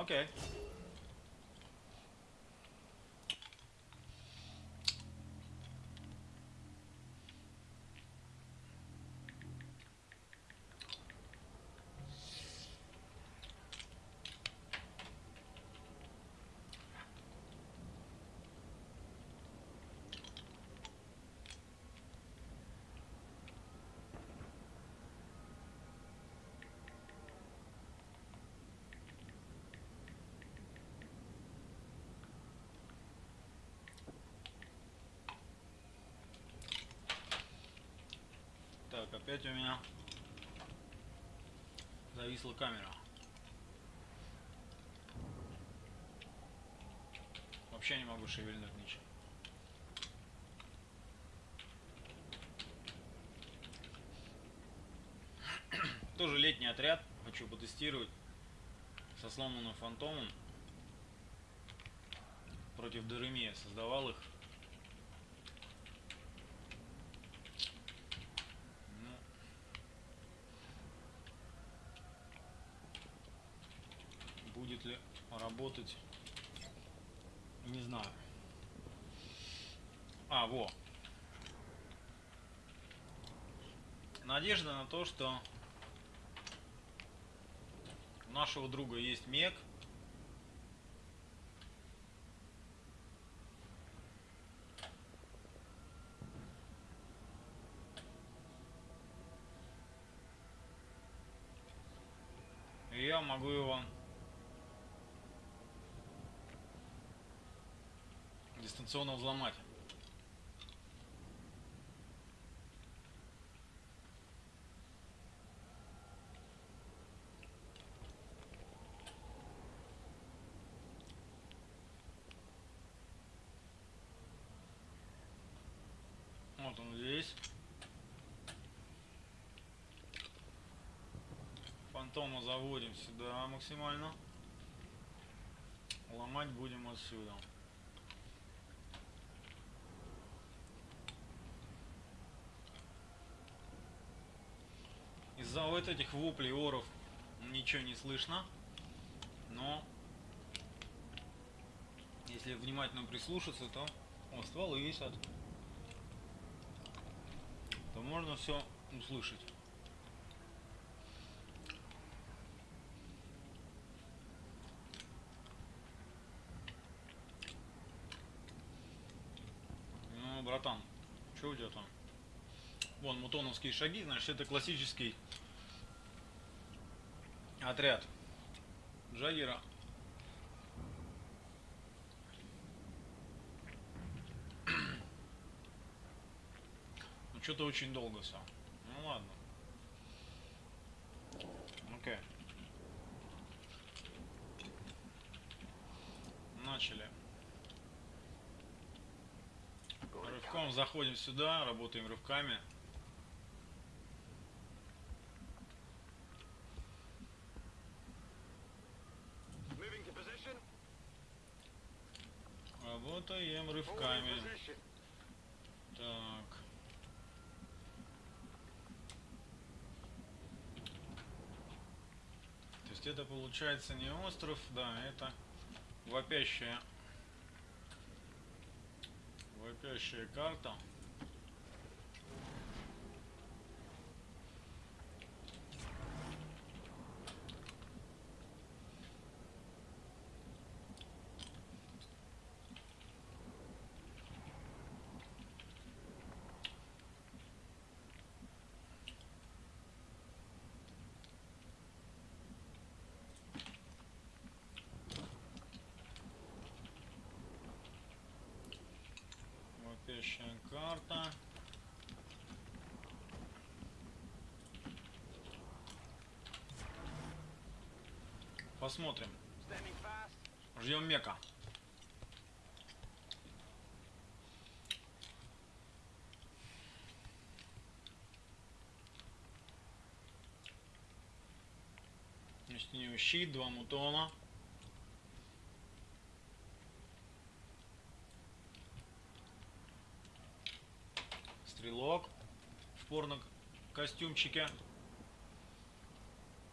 Окей. Так, опять у меня зависла камера. Вообще не могу шевельнуть ничего. Тоже летний отряд. Хочу потестировать со сломанным фантомом. Против Деремия создавал их. Ну, ли работать, не знаю. А, во. Надежда на то, что у нашего друга есть мег. И я могу его дистанционно взломать. Вот он здесь. Фантома заводим сюда максимально. Ломать будем отсюда. Из-за вот этих воплей оров ничего не слышно. Но если внимательно прислушаться, то о, стволы висят. То можно все услышать. Ну, братан, что у тебя там? Вон мутоновские шаги, значит это классический отряд Джаггера. Ну что-то очень долго все. Ну ладно. Окей. Начали. Рывком заходим сюда, работаем рывками. Moving to position. Работаем Holding рывками. position. Так. То есть это получается не остров, да, это вопящая вопящая карта. Вопящая карта. Посмотрим. Ждем мека. Значит, у него щит, два мутона. Стрелок в порно костюмчике.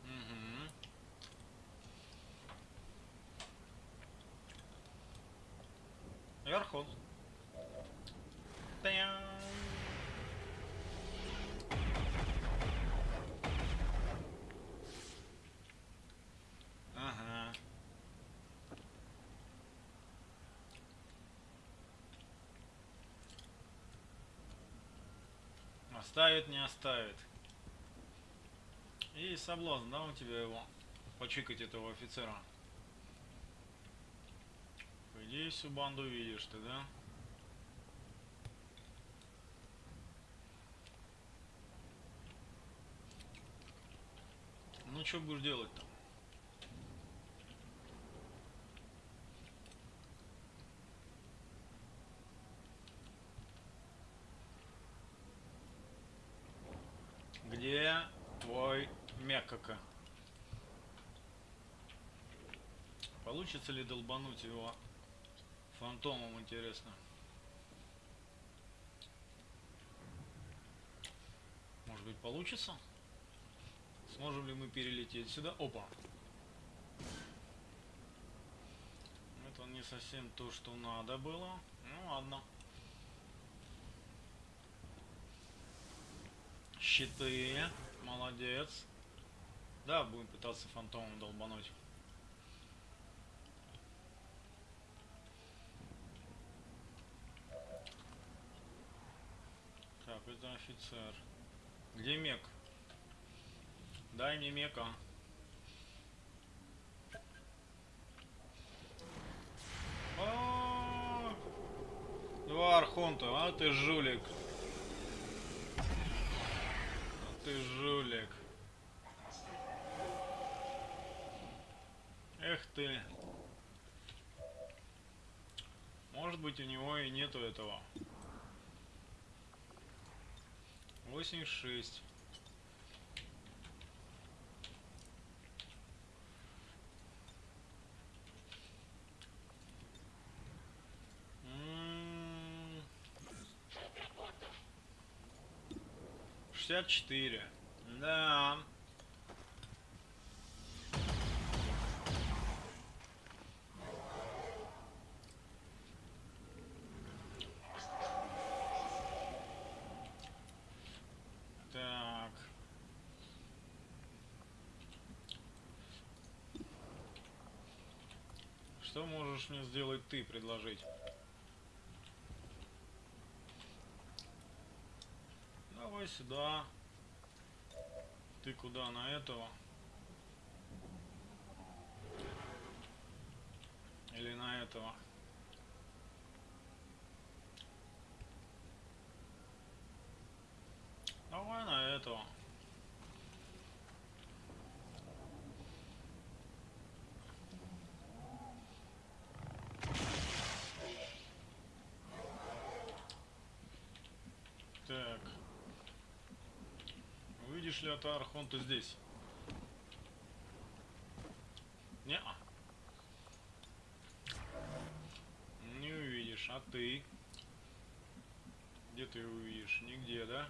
Мгм. И архон. Тян. Ага. Оставит, не оставит. И соблазн, да, у тебя его почикать этого офицера. По идее, всю банду видишь ты, да? Ну, что будешь делать-то? Твой мякака? Получится ли долбануть его фантомом, интересно? Может быть получится? Сможем ли мы перелететь сюда? Опа! Это не совсем то, что надо было. Ну ладно. Щиты. Молодец. Да, будем пытаться фантомом долбануть. Так, это офицер. Где мек? Дай мне мека. А, Два архонта, а ты жулик. А ты жулик. Эх ты. Может быть у него и нету этого. 86. М, Шестьдесят четыре. Да. Так. Что можешь мне сделать ты, предложить? Давай сюда. Ты куда на этого? Или на этого? Давай на этого. Так. Увидишь ли это Архонта здесь? Не. -а. Не увидишь. А ты? Где ты увидишь? Нигде, да?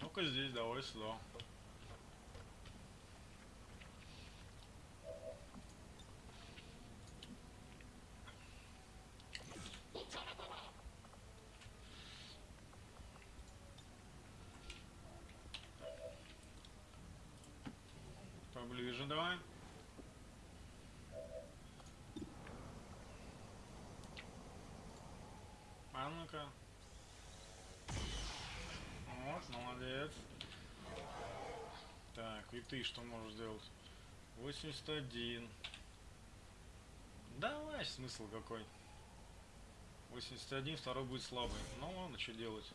Ну-ка здесь, давай сюда. Поближе давай. А ну-ка. Вот, молодец. Так, и ты что можешь сделать? 81. Давай, смысл какой. 81, второй будет слабый. Ну ладно, что делать.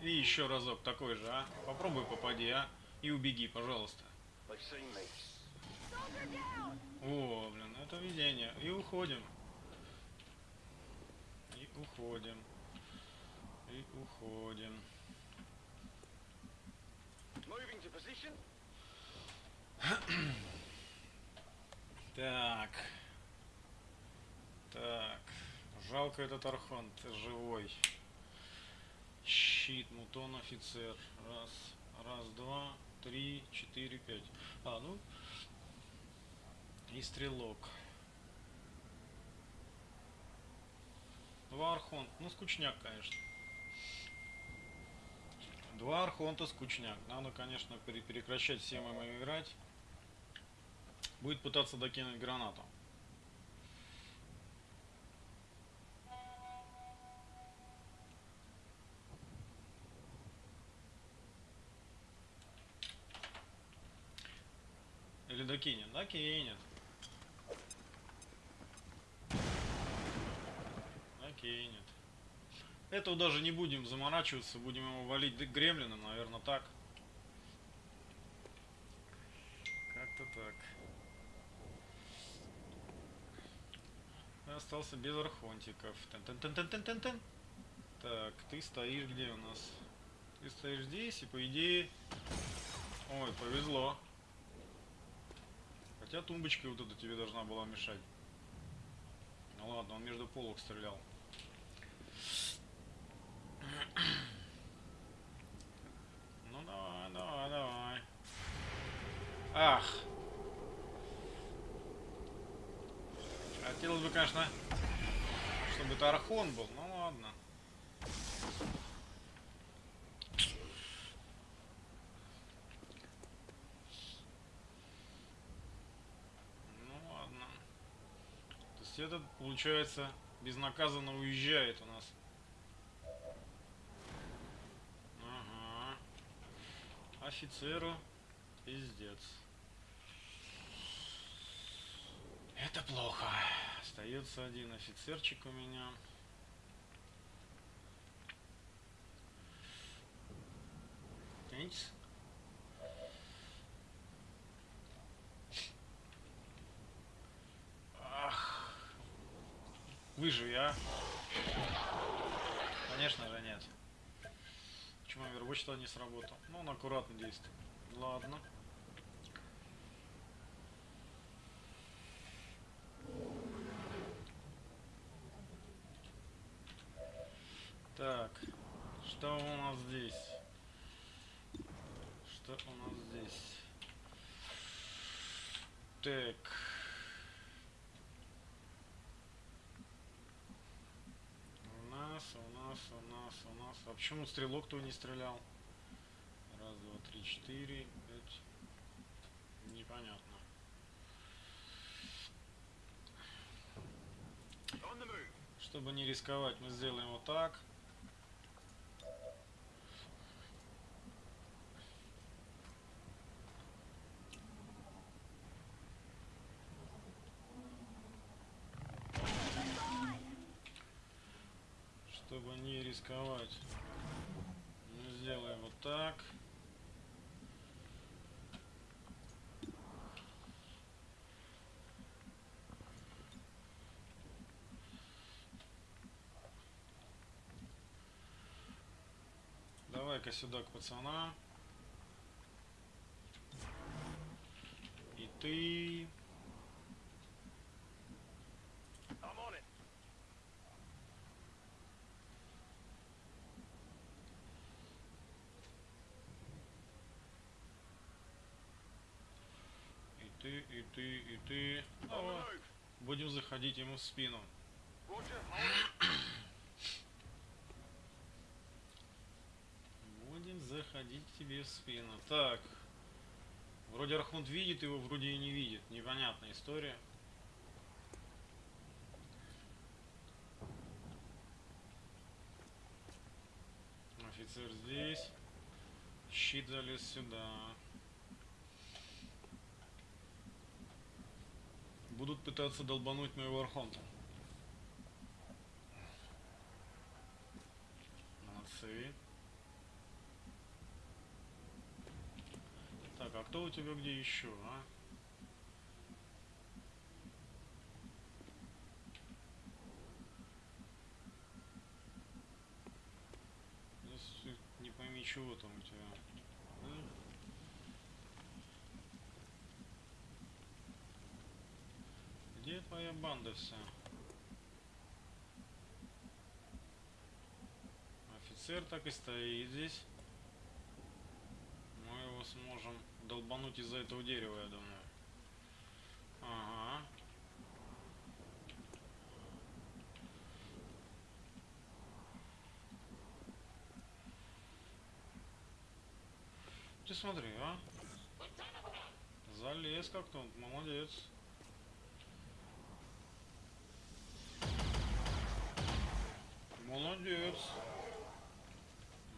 И еще разок такой же, а? Попробуй попади, а? И убеги, пожалуйста. О, блин, это видение. И уходим. И уходим. И уходим. Так. Так. Жалко этот архонт живой. Щит, мутон, офицер. Раз, раз, два, три, четыре, пять. А, ну. И стрелок. Два архонта. Ну, скучняк, конечно. Два архонта скучняк. Надо, конечно, пере- прекращать всем им играть. Будет пытаться докинуть гранату. Или докинет? Докинет. Докинет. Этого даже не будем заморачиваться, будем его валить гремлином, наверное, так. Как-то так. Остался без архонтиков. Тен-тен-тен-тен-тен-тен. Так, ты стоишь где у нас? Ты стоишь здесь, и по идее... Ой, повезло. Хотя тумбочка вот эта тебе должна была мешать. Ну ладно, он между полок стрелял. Ну давай, давай, давай. Ах! Хотелось бы, конечно, чтобы это Архон был, ну ладно. Ну ладно. То есть этот, получается, безнаказанно уезжает у нас. Ага. Офицеру пиздец. Это плохо. Остается один офицерчик у меня. Тянитесь. Ах. Конечно же нет. Почему Overwatch тогда не сработал? Ну, он аккуратно действует. Ладно. Так, что у нас здесь? Что у нас здесь? Так. У нас, у нас, у нас, у нас. А почему стрелок то не стрелял? Раз, два, три, четыре, пять. Непонятно. Чтобы не рисковать, мы сделаем вот так. Чтобы не рисковать, так. Давай-ка сюда к пацанам. И ты... I'm on it. И ты, и ты, и ты. On the Давай. move. Заходить ему в спину. Будем заходить тебе в спину. Так. Вроде Архунт видит его, вроде и не видит. Непонятная история. Офицер здесь. Щит залез сюда. Будут пытаться долбануть моего Архонта. Молодцы. Так, а кто у тебя где еще, а? Не пойми, чего там у тебя. Хорошая банда вся. Офицер так и стоит здесь. Мы его сможем долбануть из-за этого дерева, я думаю. Ага. Ты смотри, а? Залез как-то, молодец. Молодец.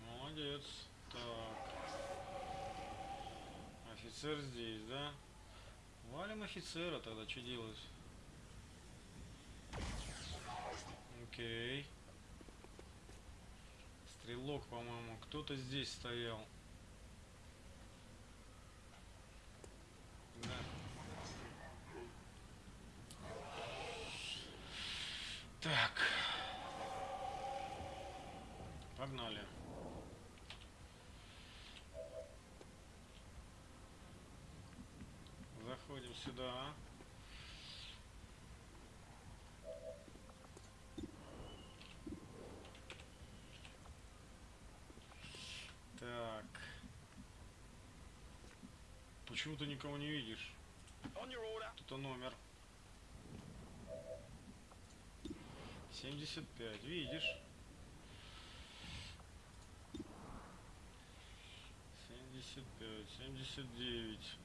Молодец. Так. Офицер здесь, да? Валим офицера тогда, что делать? Окей. Стрелок, по-моему, кто-то здесь стоял. Да. Так. Погнали. Сюда. Так. Почему ты никого не видишь? Тут номер. 75, видишь? 75, 79.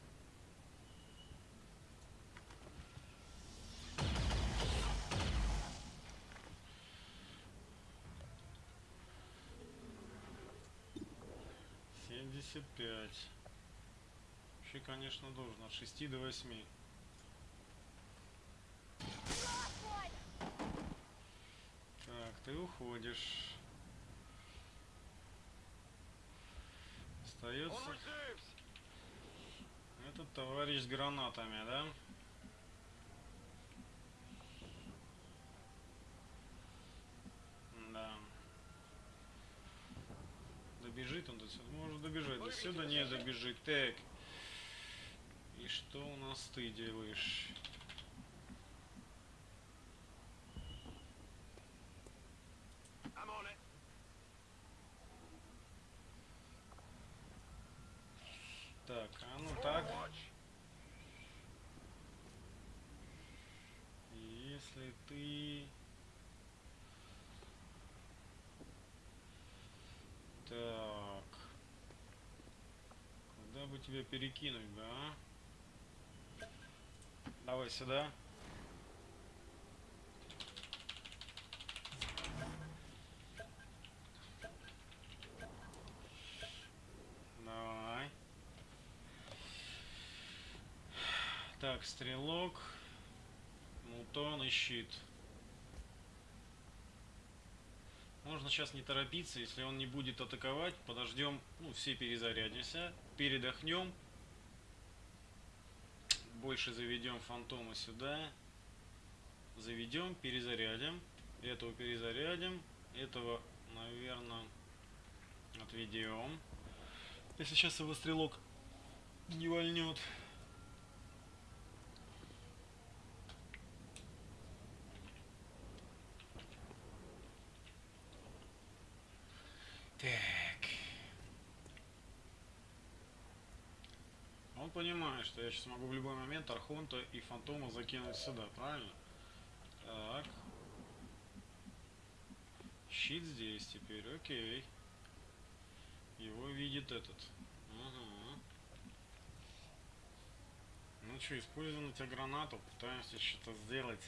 Семьдесят пять. Вообще, конечно, должен от шести до восьми. Так, ты уходишь. Остается этот товарищ с гранатами? Да. Добежит он до сюда? Может добежать. До сюда не добежит. Так. И что у нас ты делаешь? I'm on it. Так, а ну All так. watch. Если ты... Так. Куда бы тебя перекинуть, да? Давай сюда. Давай. Так, стрелок. Мутон и щит. Можно сейчас не торопиться, если он не будет атаковать, подождем, ну, все перезарядимся, передохнем. Больше заведем фантома сюда. Заведем, перезарядим. Этого перезарядим. Этого, наверное, отведем. Если сейчас его стрелок не вольнет. Так. Он понимает, что я сейчас могу в любой момент Архонта и Фантома закинуть сюда, правильно? Так. Щит здесь теперь, окей. Его видит этот. Ага. Ну что, используем тебя гранату, пытаемся что-то сделать.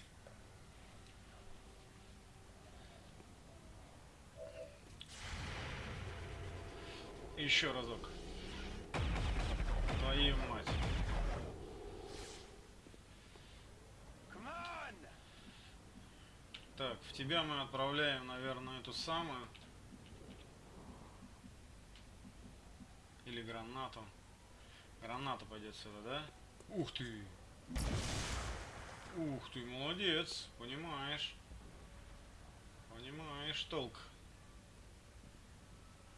Еще разок. Твою мать. Так, в тебя мы отправляем, наверное, эту самую. Или гранату. Граната пойдет сюда, да? Ух ты! Ух ты, молодец, понимаешь. Понимаешь толк.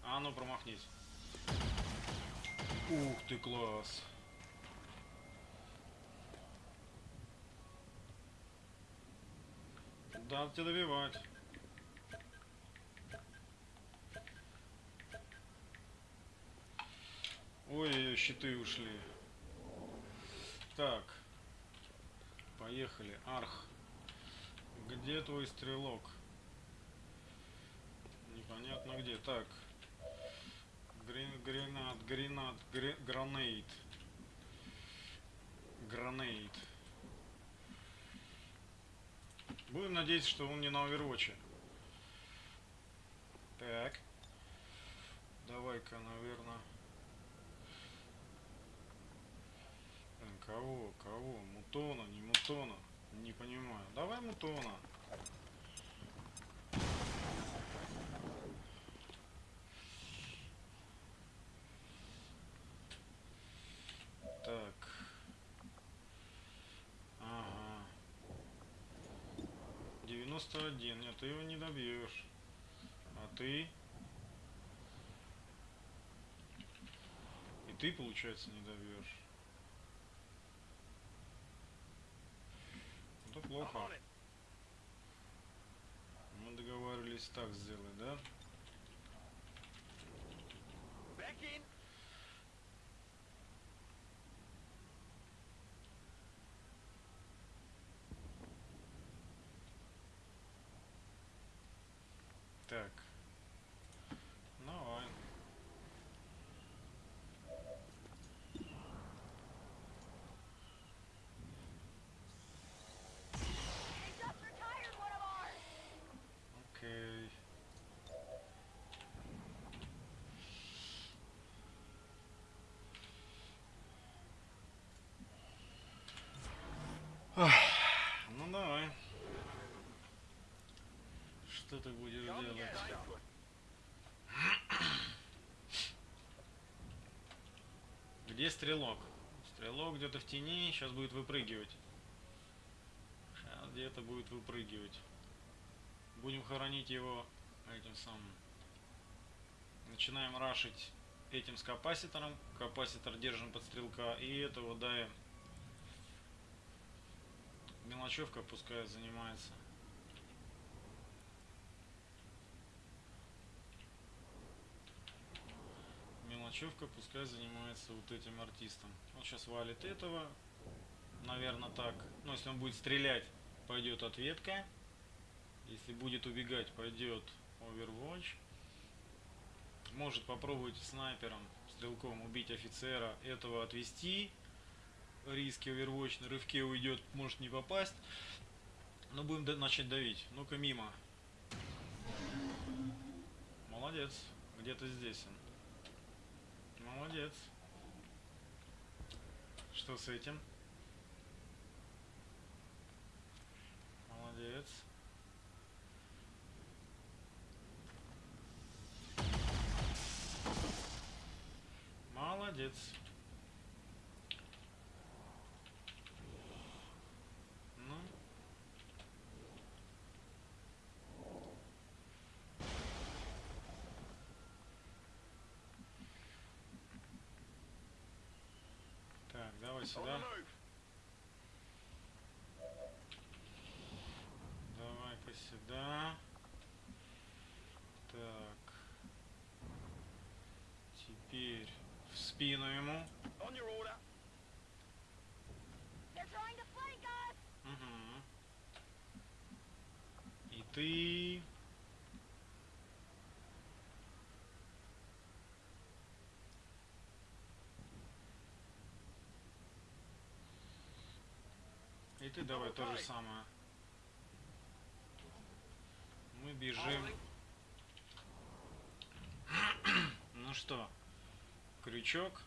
А ну промахнись. Ух ты, класс. Надо тебя добивать. Ой, щиты ушли. Так. Поехали. Арх. Где твой стрелок? Непонятно где. Так. грен- гренад, гренад, гре- гранейд. Будем надеяться, что он не на овервотче. Так. Давай-ка, наверное. Кого? Кого? Мутона, не мутона? Не понимаю. Давай мутона. Так. Ага. 91. Нет, ты его не добьешь. А ты? И ты, получается, не добьешь. Это I'm плохо. Мы договаривались так сделать, да? Back in. Так. Давай. They just retired one of ours! Окей. Ах, Ну давай. Что ты будешь делать? Где стрелок? Стрелок где-то в тени, сейчас будет выпрыгивать. Сейчас где-то будет выпрыгивать. Будем хоронить его этим самым. Начинаем рашить этим с капаситором. Капаситор держим под стрелка. И этого даем. Мелочевка пускай занимается. Мелочевка пускай занимается вот этим артистом. Он сейчас валит этого. Наверное так. Ну, если он будет стрелять, пойдет ответка. Если будет убегать, пойдет Overwatch. Может попробовать снайпером, стрелком убить офицера, этого отвести. Риски Overwatch на рывке уйдет, может не попасть. Но будем да- начать давить. Ну-ка мимо. Молодец. Где-то здесь он. Молодец. Что с этим? Молодец. Молодец. Ну. Так, давай сюда. Давай-ка сюда. Так. Теперь в спину ему. Угу. И ты... ты давай то же самое. Мы бежим. Ну что, крючок.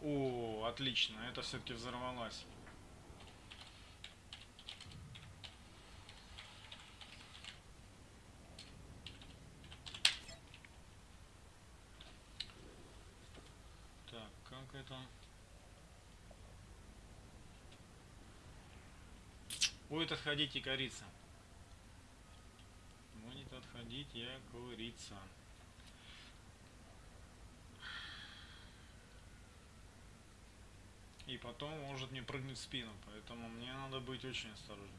О, отлично, это все-таки взорвалась. Так, как это? И корица. Будет отходить я курица. И потом может мне прыгнуть в спину, поэтому мне надо быть очень осторожным.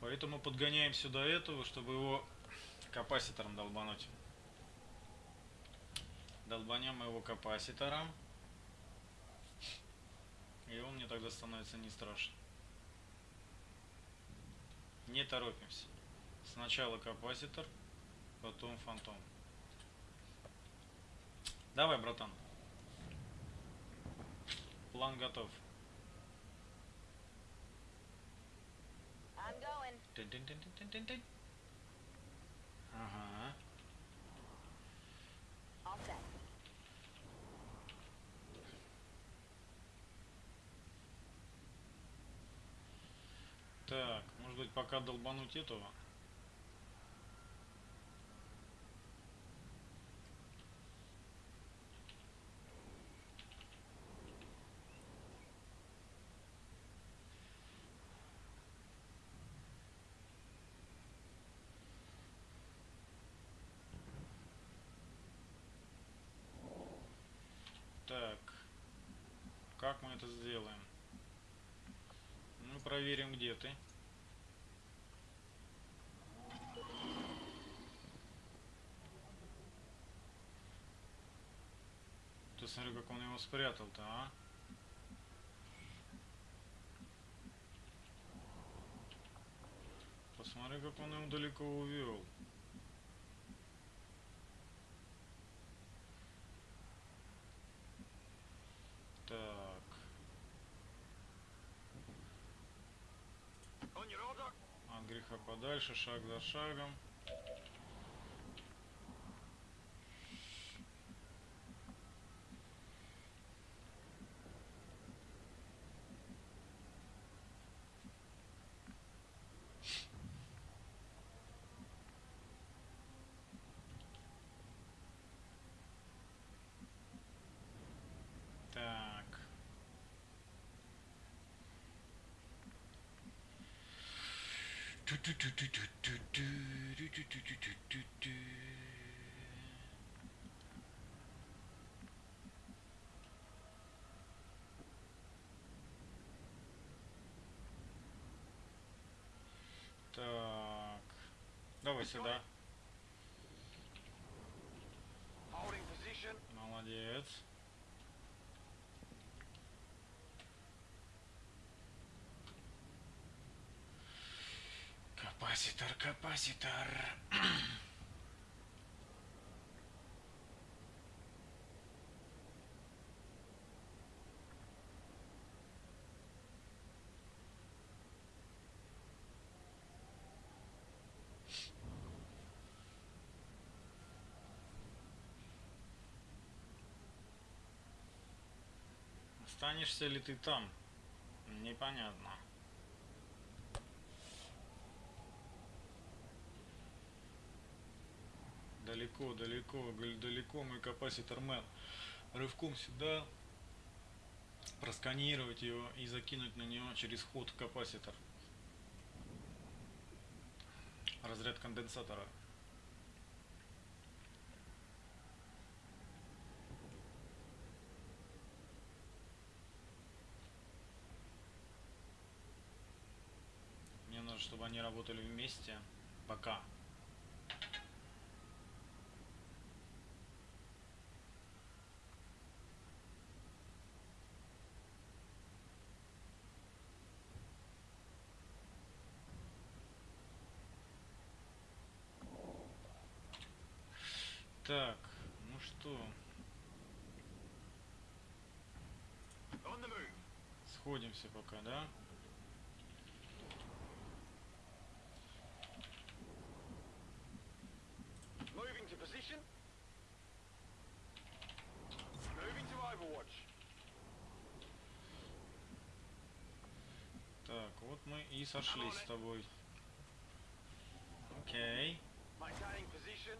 Поэтому подгоняем сюда этого, чтобы его капаситором долбануть. Долбанем его капаситором. И он мне тогда становится не страшен. Не торопимся. Сначала капаситор, потом фантом. Давай, братан. План готов. Ага. All set. Так, может быть пока долбануть этого? Так, как мы это сделаем? Мы проверим, где ты. Ты смотри, как он его спрятал-то, а? Посмотри, как он его далеко увел. Так. От греха подальше, шаг за шагом. 두두두두두두두두두두두두 Капаситор, капаситор. Останешься ли ты там? Непонятно. Далеко, далеко, далеко мой капаситор мэн. Рывком сюда просканировать его и закинуть на него через ход капаситор. Разряд конденсатора. Мне нужно, чтобы они работали вместе. Пока. Так, ну что, сходимся пока, да? Moving to position. Moving to Overwatch. Так, вот мы и сошлись с тобой. Окей. Maintaining position.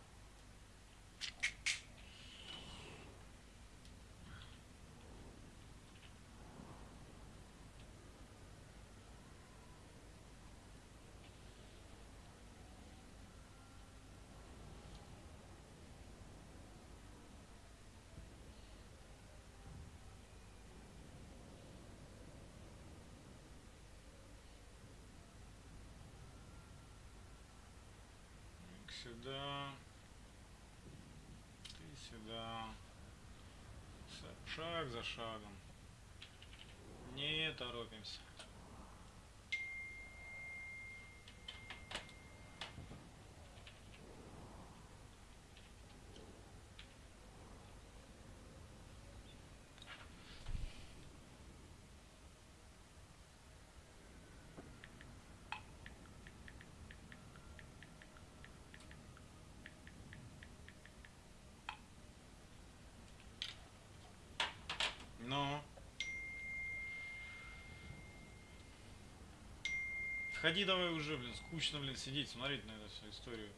Так, Сюда. Ты сюда. Ша- Шаг за шагом. Не торопимся. Ну. Входи давай уже, блин, скучно, блин, сидеть, смотреть на эту всю историю.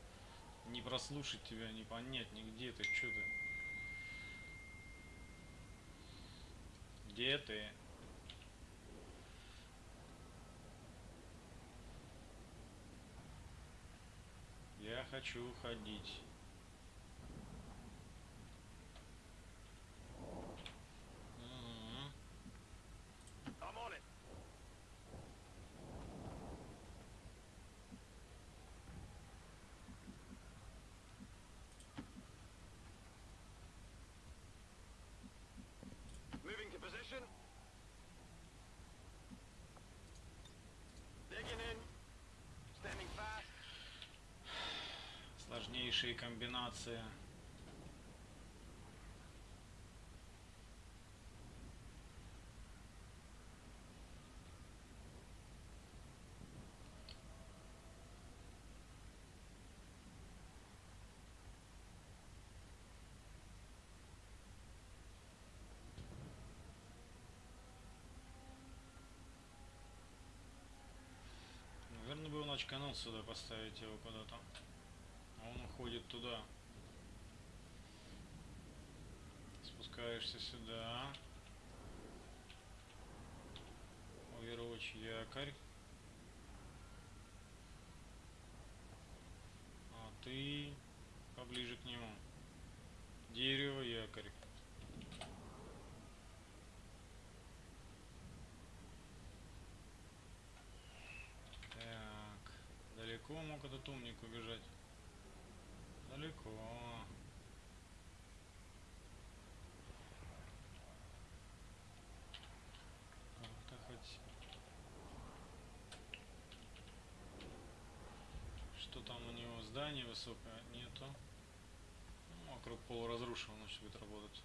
Не прослушать тебя, не понять, нигде ты, что ты. Где ты? Я хочу ходить. Сложнейшие комбинации. Наверное, бы он очканул сюда поставить его куда-то. Уходит туда. Спускаешься сюда. Overwatch якорь. А ты поближе к нему. Дерево якорь. Так. Далеко мог этот умник убежать? Далеко. Как-то хоть... Что там у него? Здание высокое? Нету. Ну, вокруг полуразрушенного, значит, будет работать.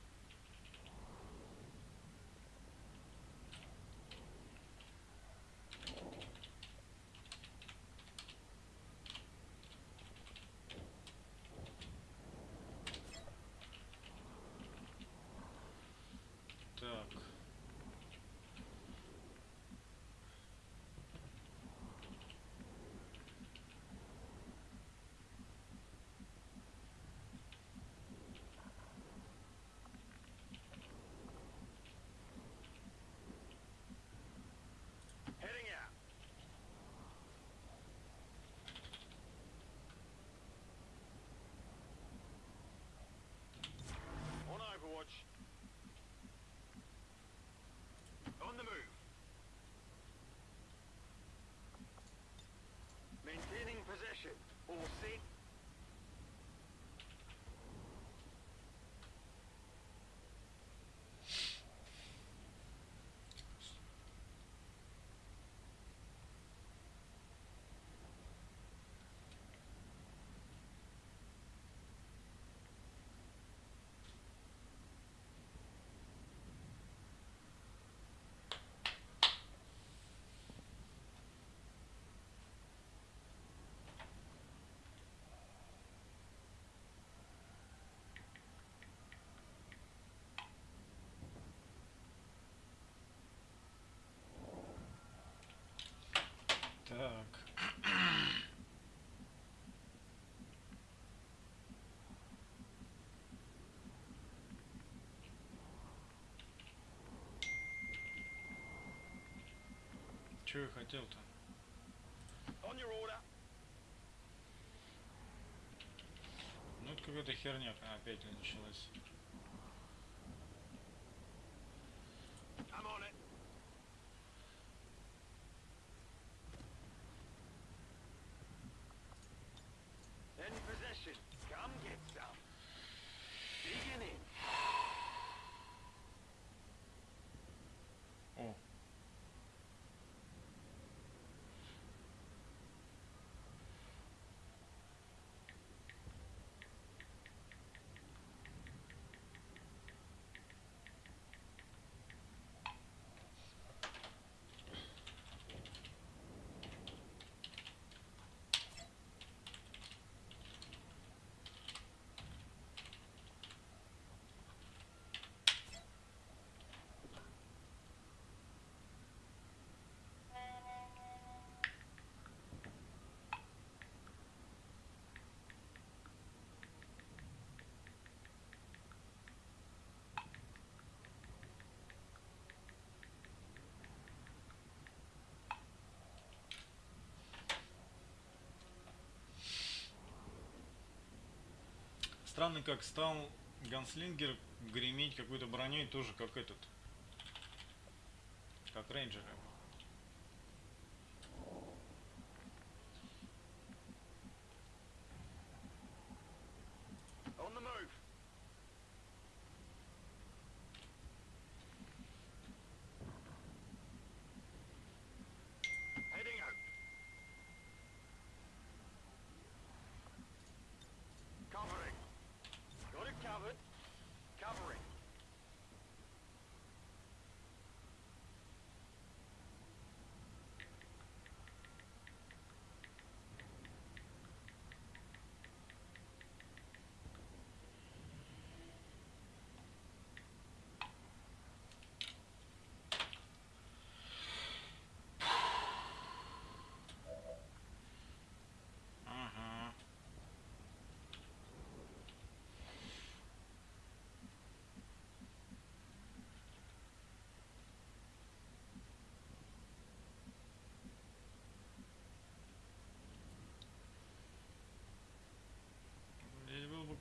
Maintaining Так. Чего я хотел-то? Ну это какая-то херня опять началась. Странно, как стал Ганслингер греметь какой-то броней тоже как этот. Как рейнджеры.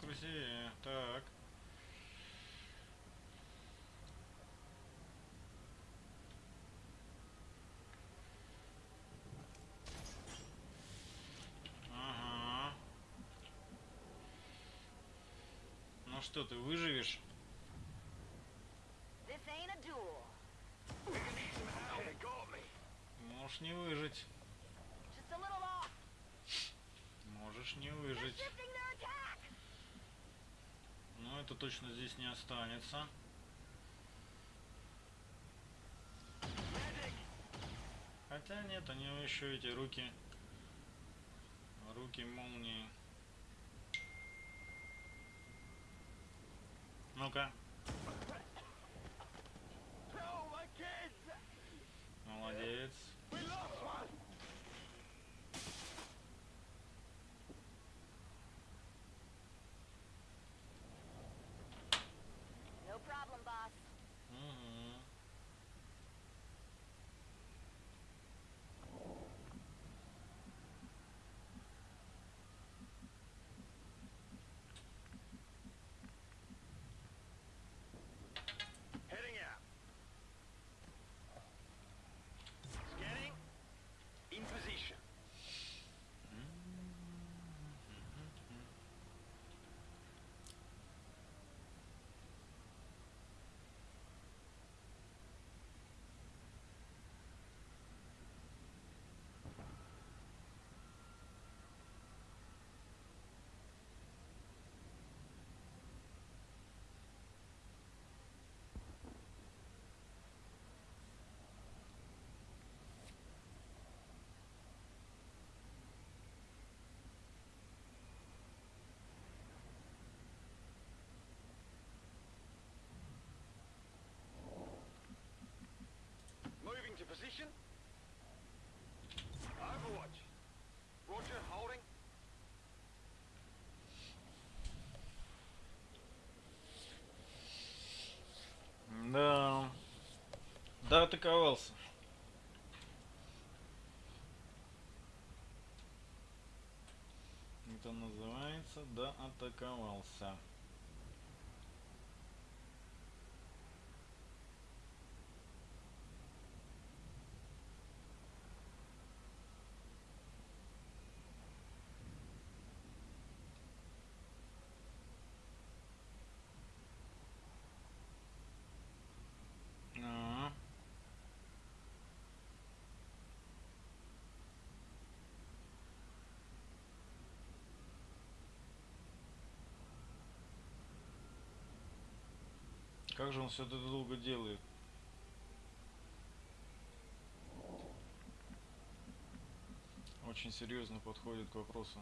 Красивее. Так. Ага. Ну что, ты выживешь? Можешь не выжить. Можешь не выжить. Но это точно здесь не останется. Хотя нет, у него еще эти руки. Руки молнии. Ну-ка, атаковался. Это называется да атаковался. А. Как же он все это долго делает? Очень серьезно подходит к вопросу.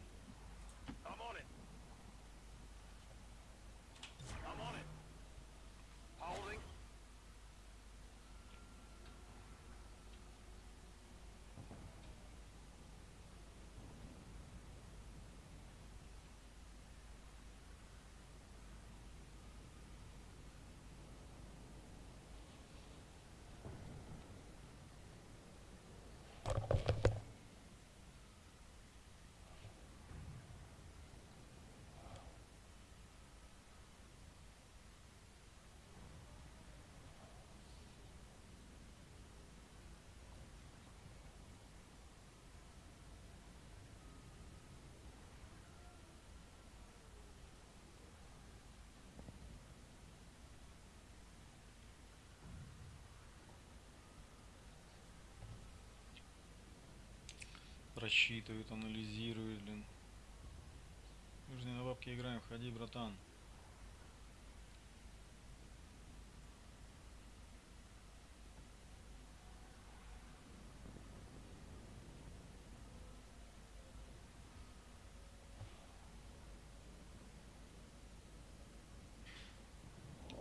Просчитывает, анализирует, блин. Не на бабки играем, входи, братан.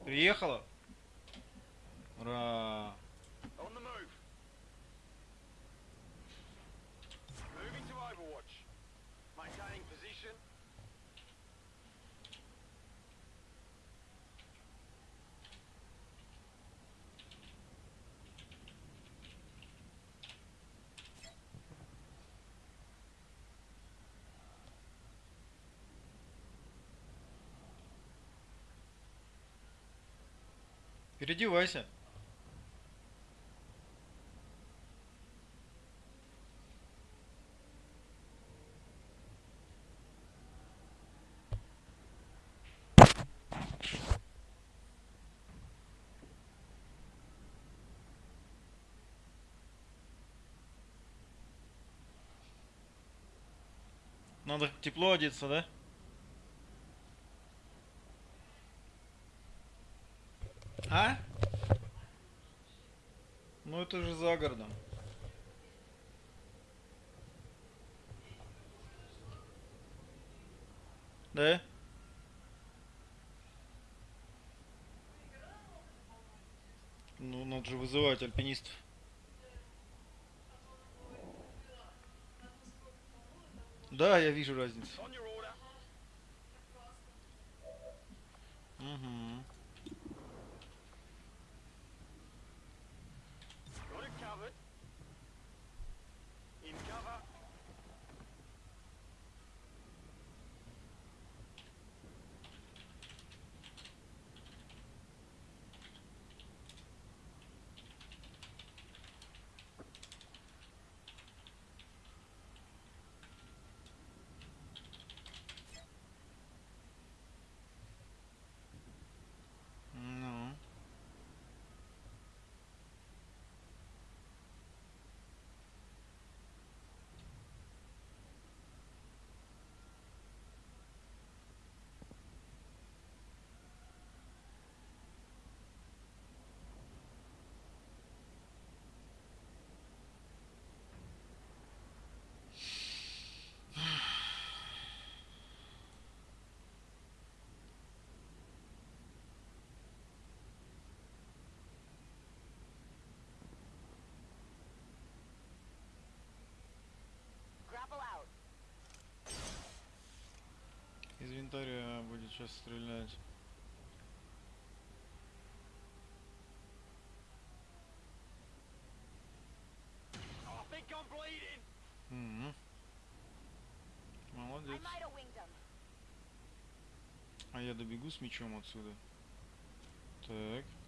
Приехала? Ура! On the move. Moving to Overwatch. Maintaining position. Переодевайся. Надо тепло одеться, да? А? Ну это же за городом. Да? Ну, надо же вызывать альпинистов. Да, я вижу разницу. Угу. Из винтаря будет сейчас стрелять. Молодец. him. А я добегу с мечом отсюда. Так.